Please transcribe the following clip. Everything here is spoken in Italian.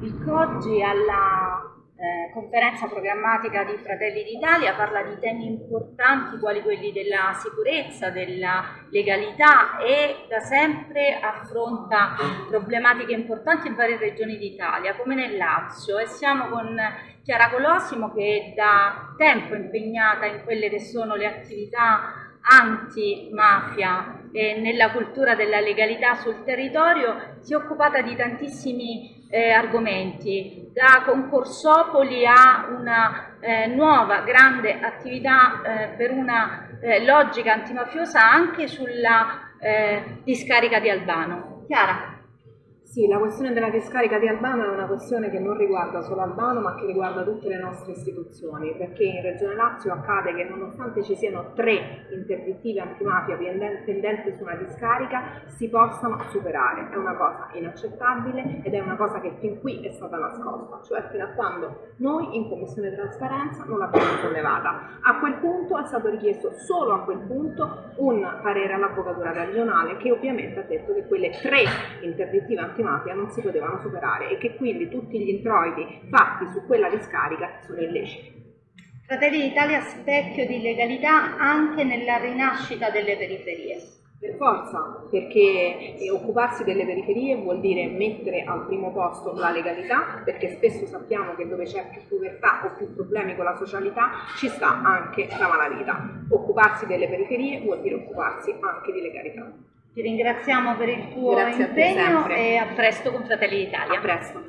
Il COGI alla eh, conferenza programmatica di Fratelli d'Italia parla di temi importanti quali quelli della sicurezza, della legalità e da sempre affronta problematiche importanti in varie regioni d'Italia come nel Lazio. E siamo con Chiara Colosimo che è da tempo impegnata in quelle che sono le attività antimafia e nella cultura della legalità sul territorio si è occupata di tantissimi eh, argomenti, da concorsopoli a una eh, nuova grande attività eh, per una eh, logica antimafiosa anche sulla eh, discarica di Albano. Chiara? Sì, la questione della discarica di Albano è una questione che non riguarda solo Albano ma che riguarda tutte le nostre istituzioni perché in Regione Lazio accade che nonostante ci siano tre interdittive antimafia pendenti su una discarica si possano superare. È una cosa inaccettabile ed è una cosa che fin qui è stata nascosta, cioè fino a quando noi in Commissione Trasparenza non l'abbiamo sollevata. A quel punto è stato richiesto solo a quel punto un parere all'Avvocatura regionale che ovviamente ha detto che quelle tre interdittive antimafia antimafia non si potevano superare e che quindi tutti gli introiti fatti su quella discarica sono illeciti. Fratelli d'Italia specchio di legalità anche nella rinascita delle periferie. Per forza, perché occuparsi delle periferie vuol dire mettere al primo posto la legalità, perché spesso sappiamo che dove c'è più povertà o più problemi con la socialità ci sta anche la malavita. Occuparsi delle periferie vuol dire occuparsi anche di legalità. Ti ringraziamo per il tuo Grazie impegno e a presto con Fratelli d'Italia. A presto.